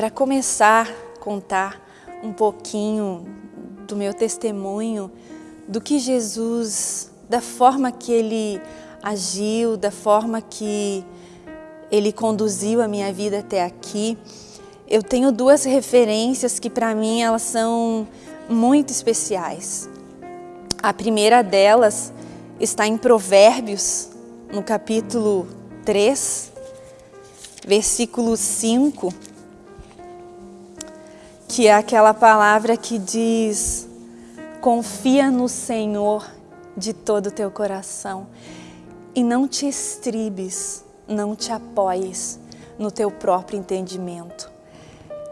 para começar a contar um pouquinho do meu testemunho, do que Jesus, da forma que Ele agiu, da forma que Ele conduziu a minha vida até aqui, eu tenho duas referências que para mim elas são muito especiais. A primeira delas está em Provérbios, no capítulo 3, versículo 5, que é aquela palavra que diz: Confia no Senhor de todo o teu coração e não te estribes, não te apoies no teu próprio entendimento.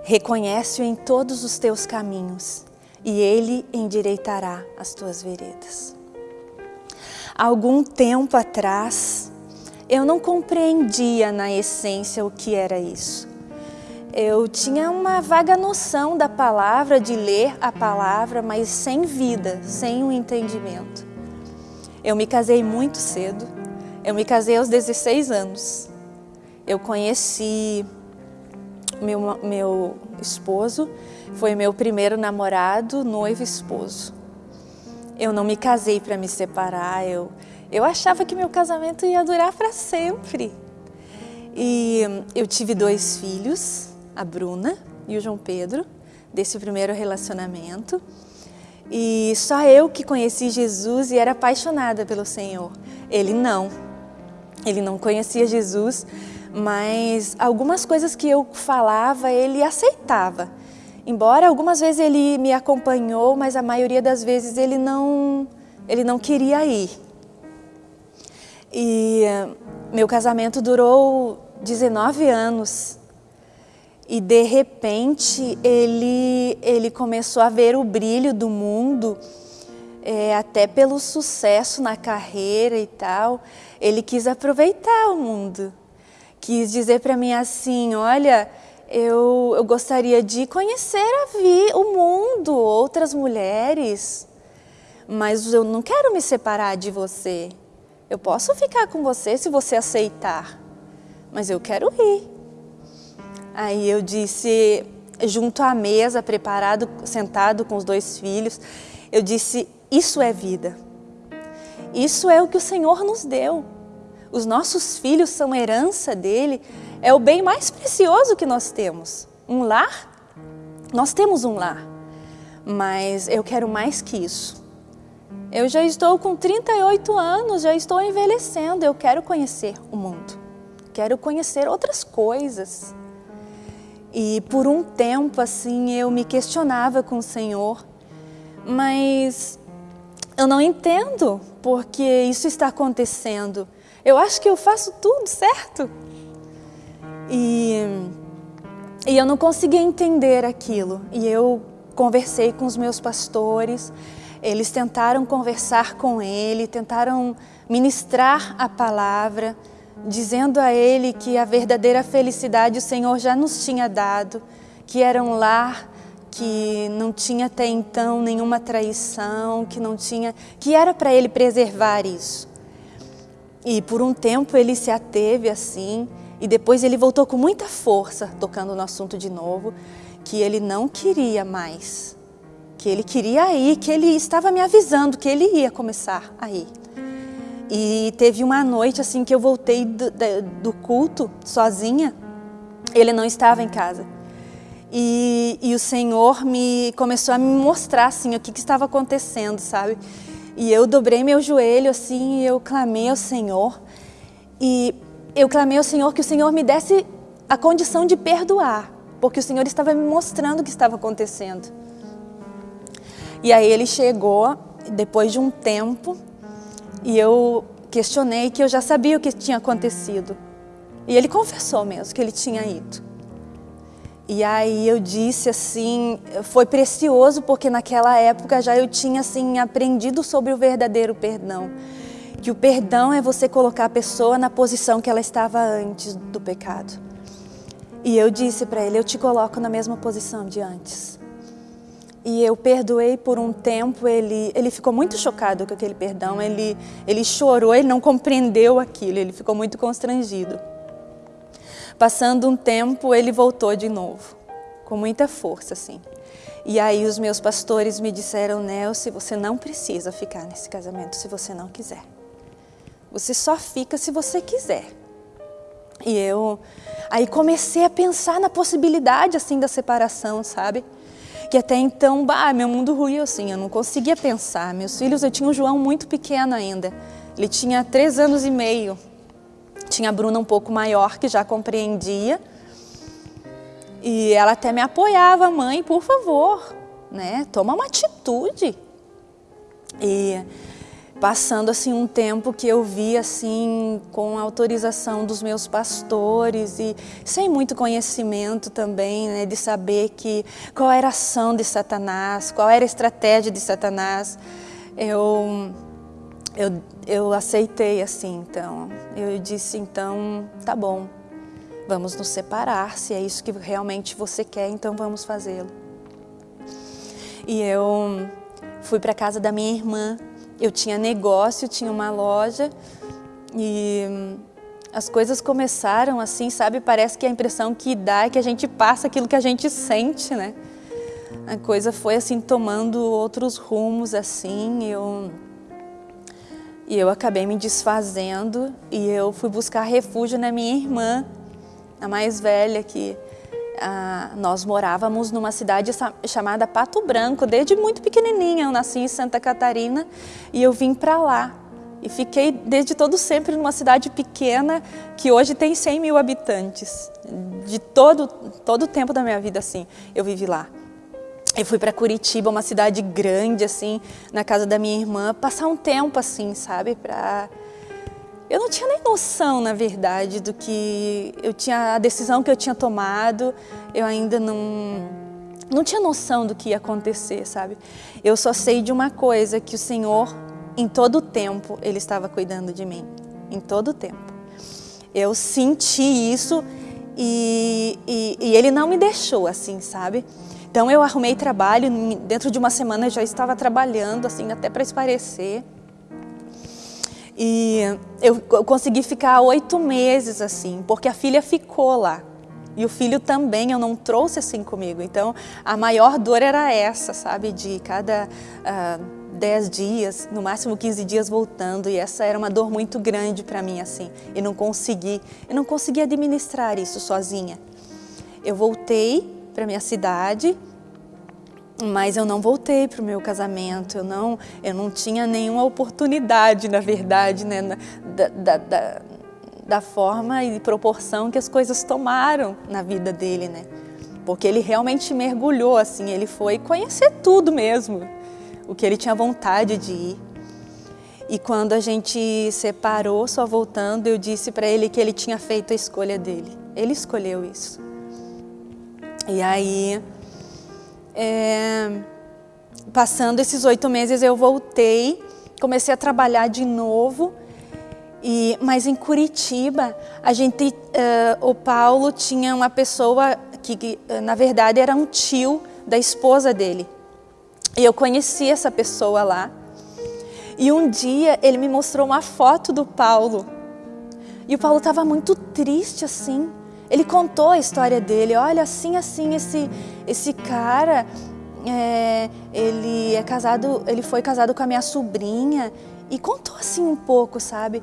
Reconhece-o em todos os teus caminhos e ele endireitará as tuas veredas. Algum tempo atrás, eu não compreendia na essência o que era isso. Eu tinha uma vaga noção da palavra, de ler a palavra, mas sem vida, sem o um entendimento. Eu me casei muito cedo, eu me casei aos 16 anos. Eu conheci meu, meu esposo, foi meu primeiro namorado, noivo esposo. Eu não me casei para me separar, eu, eu achava que meu casamento ia durar para sempre. E eu tive dois filhos, a Bruna e o João Pedro, desse primeiro relacionamento. E só eu que conheci Jesus e era apaixonada pelo Senhor. Ele não. Ele não conhecia Jesus, mas algumas coisas que eu falava ele aceitava. Embora algumas vezes ele me acompanhou, mas a maioria das vezes ele não, ele não queria ir. E meu casamento durou 19 anos. E de repente ele, ele começou a ver o brilho do mundo, é, até pelo sucesso na carreira e tal. Ele quis aproveitar o mundo quis dizer para mim assim, olha, eu, eu gostaria de conhecer a vi, o mundo, outras mulheres, mas eu não quero me separar de você. Eu posso ficar com você se você aceitar, mas eu quero ir. Aí eu disse, junto à mesa, preparado, sentado com os dois filhos, eu disse, isso é vida. Isso é o que o Senhor nos deu. Os nossos filhos são herança dele, é o bem mais precioso que nós temos. Um lar, nós temos um lar, mas eu quero mais que isso. Eu já estou com 38 anos, já estou envelhecendo, eu quero conhecer o mundo, quero conhecer outras coisas. E por um tempo assim eu me questionava com o Senhor, mas eu não entendo porque isso está acontecendo. Eu acho que eu faço tudo certo. E, e eu não conseguia entender aquilo. E eu conversei com os meus pastores, eles tentaram conversar com ele, tentaram ministrar a palavra, dizendo a ele que a verdadeira felicidade o Senhor já nos tinha dado, que era um lar que não tinha até então nenhuma traição, que não tinha, que era para ele preservar isso. E por um tempo ele se ateve assim, e depois ele voltou com muita força, tocando no assunto de novo, que ele não queria mais, que ele queria ir, que ele estava me avisando que ele ia começar a ir. E teve uma noite assim que eu voltei do, do culto sozinha, ele não estava em casa. E, e, o Senhor me começou a me mostrar assim o que, que estava acontecendo, sabe? E eu dobrei meu joelho assim e eu clamei ao Senhor. E eu clamei ao Senhor que o Senhor me desse a condição de perdoar, porque o Senhor estava me mostrando o que estava acontecendo. E aí ele chegou depois de um tempo e eu questionei que eu já sabia o que tinha acontecido. E ele confessou mesmo que ele tinha ido. E aí eu disse assim, foi precioso porque naquela época já eu tinha assim aprendido sobre o verdadeiro perdão. Que o perdão é você colocar a pessoa na posição que ela estava antes do pecado. E eu disse para ele, eu te coloco na mesma posição de antes. E eu perdoei por um tempo, ele, ele ficou muito chocado com aquele perdão, ele, ele chorou, ele não compreendeu aquilo, ele ficou muito constrangido. Passando um tempo, ele voltou de novo. com muita força, assim. E aí os meus pastores me disseram, Nelce, você não precisa ficar nesse casamento se você não quiser. Você só fica se você quiser. E eu aí comecei a pensar na possibilidade assim da separação, sabe? Que até então, bah, meu mundo ruiu assim, eu não conseguia pensar. Meus filhos, eu tinha o João muito pequeno ainda. Ele tinha três anos e meio. Tinha a Bruna um pouco maior, que já compreendia. E ela até me apoiava, mãe, por favor, né? Toma uma atitude. E passando assim um tempo que eu vi assim com autorização dos meus pastores e sem muito conhecimento também, né, de saber que qual era a ação de Satanás, qual era a estratégia de Satanás, eu eu, eu aceitei assim, então eu disse então tá bom, vamos nos separar, se é isso que realmente você quer, então vamos fazê-lo. E eu fui para casa da minha irmã eu tinha negócio, tinha uma loja e as coisas começaram assim, sabe? Parece que a impressão que dá é que a gente passa aquilo que a gente sente, né? A coisa foi assim tomando outros rumos assim, eu e eu acabei me desfazendo e eu fui buscar refúgio na minha irmã, a mais velha que ah, nós morávamos numa cidade chamada Pato Branco, desde muito pequenininha. Eu nasci em Santa Catarina e eu vim para lá. E fiquei desde todo sempre numa cidade pequena que hoje tem 100 mil habitantes. De todo, todo o tempo da minha vida, assim, eu vivi lá. Eu fui para Curitiba, uma cidade grande, assim, na casa da minha irmã, passar um tempo, assim, sabe, para eu não tinha nem noção, na verdade, do que eu tinha a decisão que eu tinha tomado. Eu ainda não não tinha noção do que ia acontecer, sabe? Eu só sei de uma coisa que o Senhor, em todo o tempo, ele estava cuidando de mim, em todo o tempo. Eu senti isso e, e, e ele não me deixou assim, sabe? Então eu arrumei trabalho, dentro de uma semana eu já estava trabalhando, assim, até para esparecer. E eu consegui ficar oito meses assim, porque a filha ficou lá. E o filho também eu não trouxe assim comigo. Então a maior dor era essa, sabe? De cada uh, dez dias, no máximo 15 dias voltando. E essa era uma dor muito grande para mim, assim. E não consegui, eu não consegui administrar isso sozinha. Eu voltei para minha cidade mas eu não voltei para o meu casamento, eu não, eu não tinha nenhuma oportunidade, na verdade, né, da, da, da, da forma e proporção que as coisas tomaram na vida dele, né? Porque ele realmente mergulhou, assim, ele foi conhecer tudo mesmo, o que ele tinha vontade de ir. E quando a gente separou, só voltando, eu disse para ele que ele tinha feito a escolha dele. Ele escolheu isso. E aí é, passando esses oito meses eu voltei, comecei a trabalhar de novo, e, mas em Curitiba, a gente, uh, o Paulo tinha uma pessoa que, que, na verdade, era um tio da esposa dele. E eu conheci essa pessoa lá. E um dia ele me mostrou uma foto do Paulo. E o Paulo estava muito triste assim. Ele contou a história dele. Olha, assim, assim, esse, esse cara, é, ele é casado, ele foi casado com a minha sobrinha e contou assim um pouco, sabe?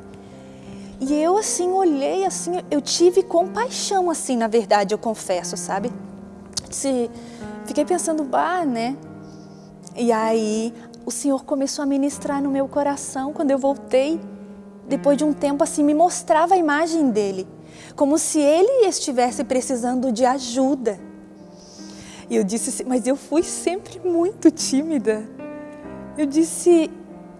E eu assim olhei assim, eu tive compaixão assim, na verdade, eu confesso, sabe? Se, fiquei pensando, bah, né? E aí o Senhor começou a ministrar no meu coração quando eu voltei. Depois de um tempo assim, me mostrava a imagem dele como se ele estivesse precisando de ajuda. E eu disse, assim, mas eu fui sempre muito tímida. Eu disse,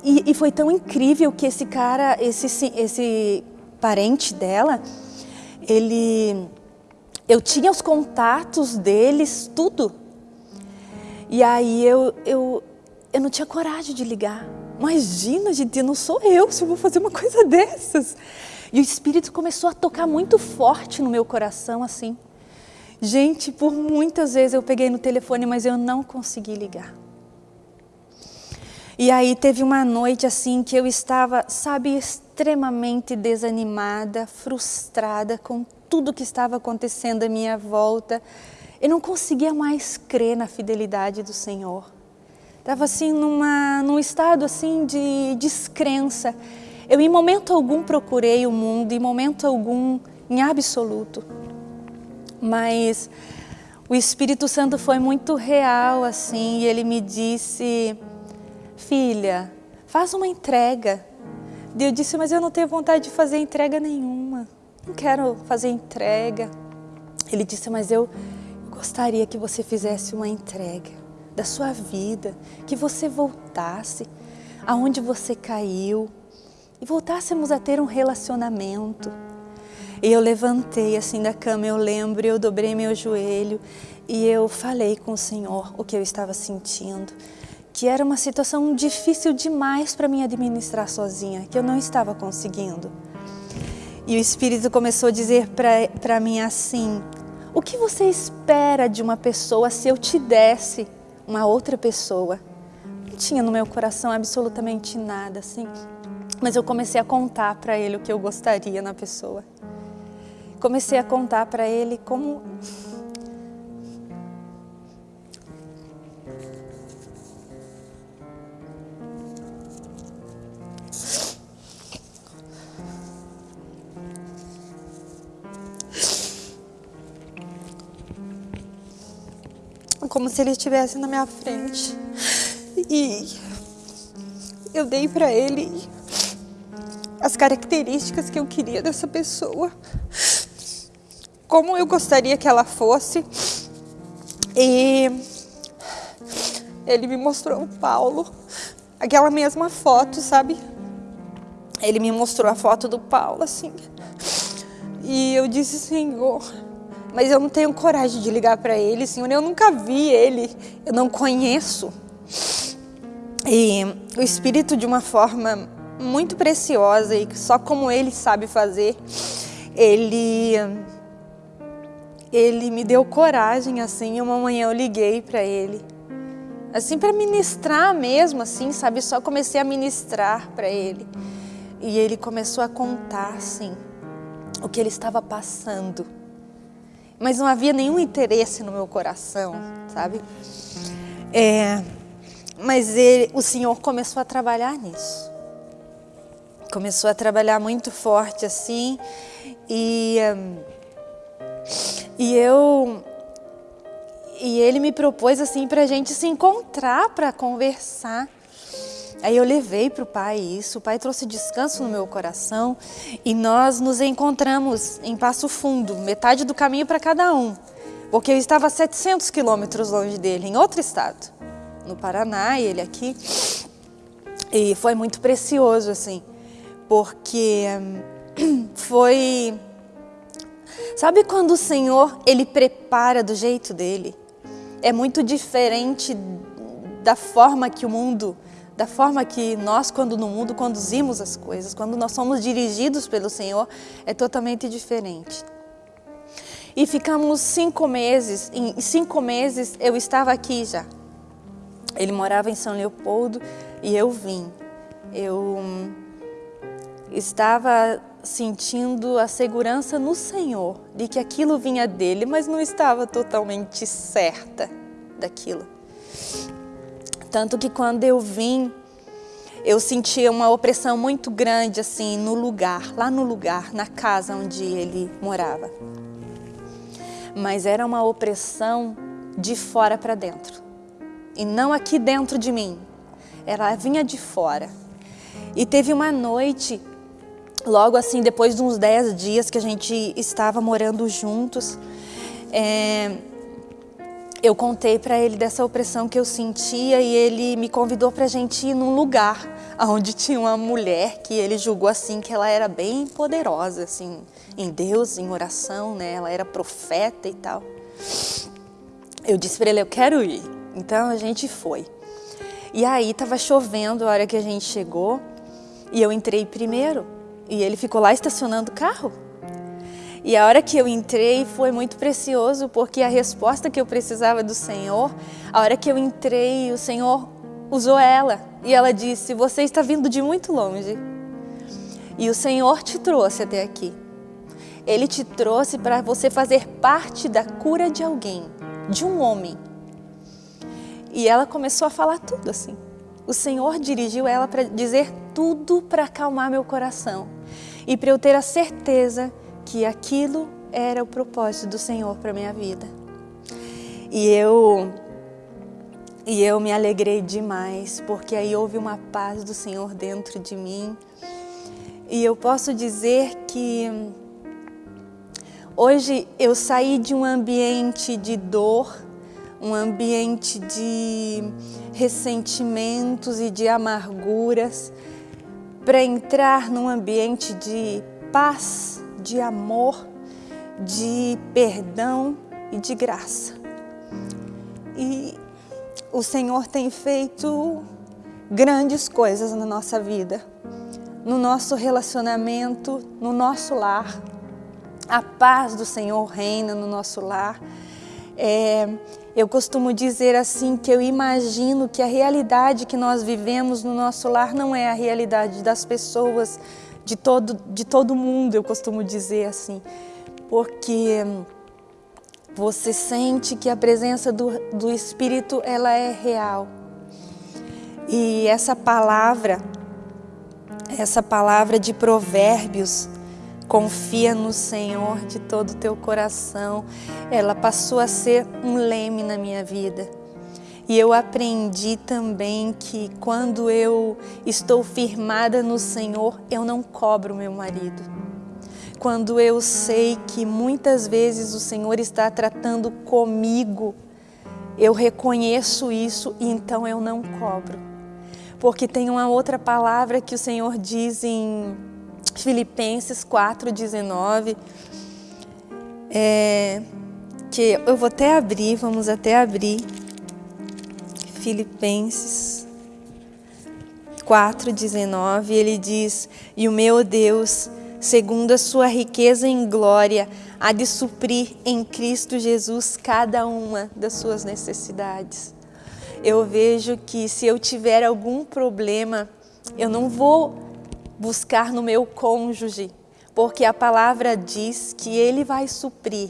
e, e foi tão incrível que esse cara, esse, esse parente dela, ele, eu tinha os contatos deles, tudo. E aí eu, eu, eu não tinha coragem de ligar. Imagina, gente, não sou eu se eu vou fazer uma coisa dessas. E o Espírito começou a tocar muito forte no meu coração, assim. Gente, por muitas vezes eu peguei no telefone, mas eu não consegui ligar. E aí teve uma noite assim que eu estava, sabe, extremamente desanimada, frustrada com tudo que estava acontecendo à minha volta. Eu não conseguia mais crer na fidelidade do Senhor. Estava assim numa, num estado assim de descrença. Eu em momento algum procurei o mundo, em momento algum, em absoluto. Mas o Espírito Santo foi muito real assim, e ele me disse: "Filha, faz uma entrega". E eu disse: "Mas eu não tenho vontade de fazer entrega nenhuma. Não quero fazer entrega". Ele disse: "Mas eu gostaria que você fizesse uma entrega da sua vida, que você voltasse aonde você caiu e voltássemos a ter um relacionamento". E eu levantei assim da cama, eu lembro, eu dobrei meu joelho e eu falei com o Senhor o que eu estava sentindo, que era uma situação difícil demais para mim administrar sozinha, que eu não estava conseguindo. E o Espírito começou a dizer para mim assim: O que você espera de uma pessoa se eu te desse uma outra pessoa? Não tinha no meu coração absolutamente nada assim, mas eu comecei a contar para ele o que eu gostaria na pessoa comecei a contar para ele como como se ele estivesse na minha frente. E eu dei para ele as características que eu queria dessa pessoa como eu gostaria que ela fosse. E ele me mostrou o Paulo, aquela mesma foto, sabe? Ele me mostrou a foto do Paulo, assim. E eu disse, Senhor, mas eu não tenho coragem de ligar para ele, Senhor. Eu nunca vi ele, eu não conheço. E o Espírito, de uma forma muito preciosa e só como ele sabe fazer, ele ele me deu coragem assim, uma manhã eu liguei para ele. Assim para ministrar mesmo assim, sabe? Só comecei a ministrar para ele. E ele começou a contar assim o que ele estava passando. Mas não havia nenhum interesse no meu coração, sabe? É, mas ele, o Senhor começou a trabalhar nisso. Começou a trabalhar muito forte assim e um, e eu e ele me propôs assim para a gente se encontrar para conversar. Aí eu levei para o pai isso, o pai trouxe descanso no meu coração e nós nos encontramos em Passo Fundo, metade do caminho para cada um, porque eu estava a 700 quilômetros longe dele, em outro estado, no Paraná, e ele aqui. E foi muito precioso, assim, porque foi Sabe quando o Senhor, Ele prepara do jeito dele? É muito diferente da forma que o mundo, da forma que nós, quando no mundo, conduzimos as coisas. Quando nós somos dirigidos pelo Senhor, é totalmente diferente. E ficamos cinco meses, em cinco meses eu estava aqui já. Ele morava em São Leopoldo e eu vim. Eu estava sentindo a segurança no Senhor de que aquilo vinha dele, mas não estava totalmente certa daquilo. Tanto que quando eu vim, eu sentia uma opressão muito grande assim no lugar, lá no lugar, na casa onde ele morava. Mas era uma opressão de fora para dentro. E não aqui dentro de mim. Ela vinha de fora. E teve uma noite logo assim, depois de uns 10 dias que a gente estava morando juntos, é, eu contei para ele dessa opressão que eu sentia e ele me convidou para a gente ir num lugar onde tinha uma mulher que ele julgou assim que ela era bem poderosa assim em Deus, em oração, né? Ela era profeta e tal. Eu disse para ele, eu quero ir. Então a gente foi. E aí estava chovendo a hora que a gente chegou e eu entrei primeiro. E ele ficou lá estacionando o carro. E a hora que eu entrei foi muito precioso, porque a resposta que eu precisava do Senhor, a hora que eu entrei, o Senhor usou ela. E ela disse: Você está vindo de muito longe. E o Senhor te trouxe até aqui. Ele te trouxe para você fazer parte da cura de alguém. de um homem. E ela começou a falar tudo assim. O Senhor dirigiu ela para dizer tudo para acalmar meu coração e para eu ter a certeza que aquilo era o propósito do Senhor para minha vida. E eu e eu me alegrei demais, porque aí houve uma paz do Senhor dentro de mim. E eu posso dizer que hoje eu saí de um ambiente de dor, um ambiente de ressentimentos e de amarguras, para entrar num ambiente de paz, de amor, de perdão e de graça. E o Senhor tem feito grandes coisas na nossa vida, no nosso relacionamento, no nosso lar. A paz do Senhor reina no nosso lar. É, eu costumo dizer assim que eu imagino que a realidade que nós vivemos no nosso lar não é a realidade das pessoas de todo, de todo mundo, eu costumo dizer assim, porque você sente que a presença do, do Espírito ela é real. E essa palavra, essa palavra de provérbios, confia no Senhor de todo o teu coração, ela passou a ser um leme na minha vida. E eu aprendi também que quando eu estou firmada no Senhor, eu não cobro meu marido quando eu sei que muitas vezes o Senhor está tratando comigo, eu reconheço isso e então eu não cobro. Porque tem uma outra palavra que o Senhor diz em Filipenses 4,19, é, que eu vou até abrir, vamos até abrir. Filipenses 4,19, ele diz: E o meu Deus segundo a sua riqueza em glória, há de suprir em Cristo Jesus cada uma das suas necessidades. Eu vejo que se eu tiver algum problema, eu não vou buscar no meu cônjuge, porque a palavra diz que ele vai suprir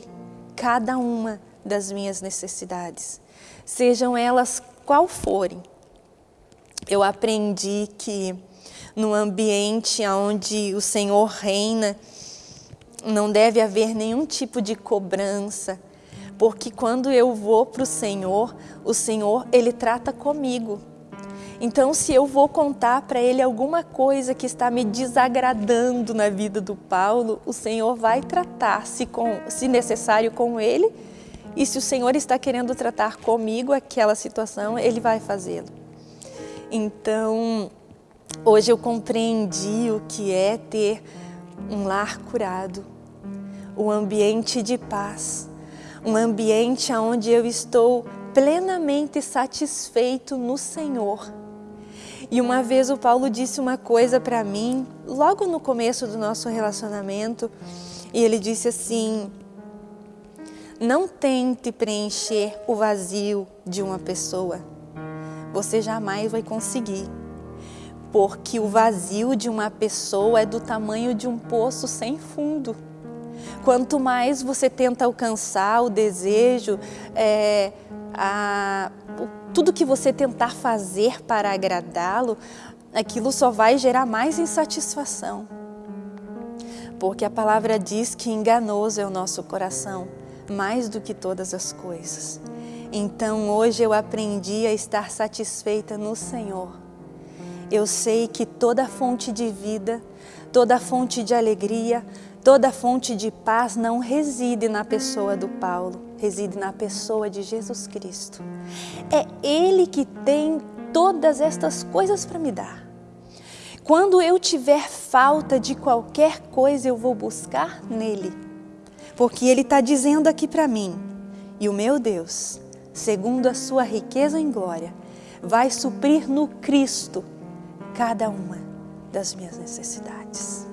cada uma das minhas necessidades, sejam elas qual forem. Eu aprendi que no ambiente onde o Senhor reina, não deve haver nenhum tipo de cobrança, porque quando eu vou para o Senhor, o Senhor, Ele trata comigo. Então, se eu vou contar para Ele alguma coisa que está me desagradando na vida do Paulo, o Senhor vai tratar, se, com, se necessário, com Ele, e se o Senhor está querendo tratar comigo aquela situação, Ele vai fazê-lo. Então, Hoje eu compreendi o que é ter um lar curado, um ambiente de paz, um ambiente onde eu estou plenamente satisfeito no Senhor. E uma vez o Paulo disse uma coisa para mim, logo no começo do nosso relacionamento, e ele disse assim: Não tente preencher o vazio de uma pessoa, você jamais vai conseguir porque o vazio de uma pessoa é do tamanho de um poço sem fundo. Quanto mais você tenta alcançar o desejo, é, a, tudo que você tentar fazer para agradá-lo, aquilo só vai gerar mais insatisfação. Porque a palavra diz que enganoso é o nosso coração, mais do que todas as coisas. Então hoje eu aprendi a estar satisfeita no Senhor eu sei que toda fonte de vida, toda fonte de alegria, toda fonte de paz não reside na pessoa do Paulo, reside na pessoa de Jesus Cristo. É Ele que tem todas estas coisas para me dar. Quando eu tiver falta de qualquer coisa, eu vou buscar nele. Porque Ele está dizendo aqui para mim, e o meu Deus, segundo a sua riqueza em glória, vai suprir no Cristo cada uma das minhas necessidades.